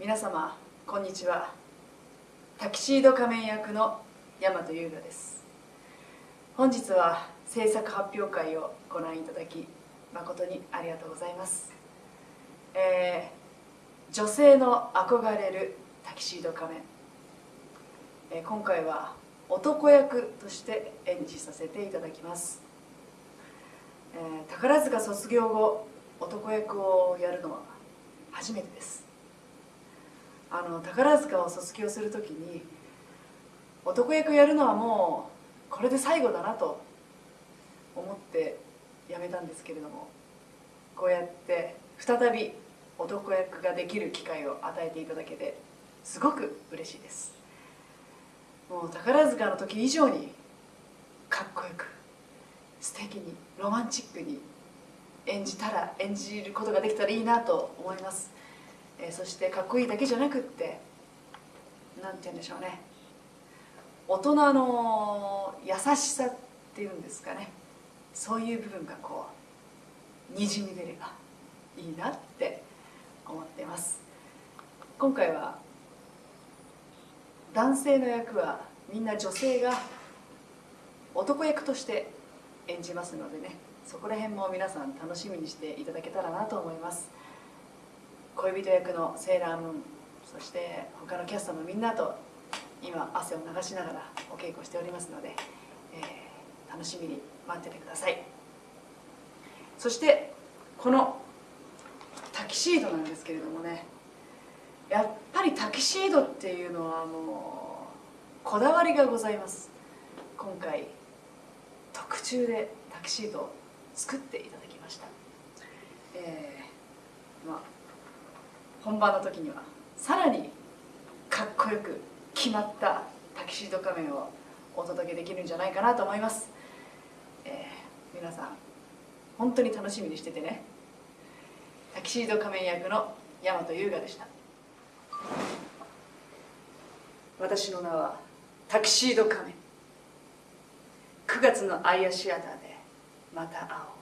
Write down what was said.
皆様こんにちは。タキシード仮面役の大和優雅です。本日は制作発表会をご覧いただき誠にありがとうございます、えー、女性の憧れるタキシード仮面、えー、今回は男役として演じさせていただきます、えー、宝塚卒業後男役をやるのは初めてです。あの宝塚を卒業する時に男役やるのはもうこれで最後だなと思ってやめたんですけれどもこうやって再び男役ができる機会を与えていただけてすごく嬉しいです。もう宝塚の時以上にかっこよく素敵にロマンチックに演じたら演じることができたらいいなと思います。えー、そしてかっこいいだけじゃなくって何て言うんでしょうね。大人の優しさっていうんですかね。そういう部分がこうにじみ出ればいいなって思っています。今回は男性の役はみんな女性が男役として演じますのでね。そこら辺も皆さん楽しみにしていただけたらなと思います。恋人役のセーラームーンそして他のキャストのみんなと今汗を流しながらお稽古しておりますので、えー、楽しみに待っててください。そしてこのタキシードなんですけれどもねやっぱりタキシードっていうのはもうこだわりがございます。今回特注でタキシードを作っていただきました。えー、本番の時にはさらにかっこよく決まったタキシード仮面をお届けできるんじゃないかなと思います、えー、皆さん本当に楽しみにしててね。タキシード仮面役の大和優雅でした。私の名はタキシード仮面。9月のアイアシアターでまた会おう。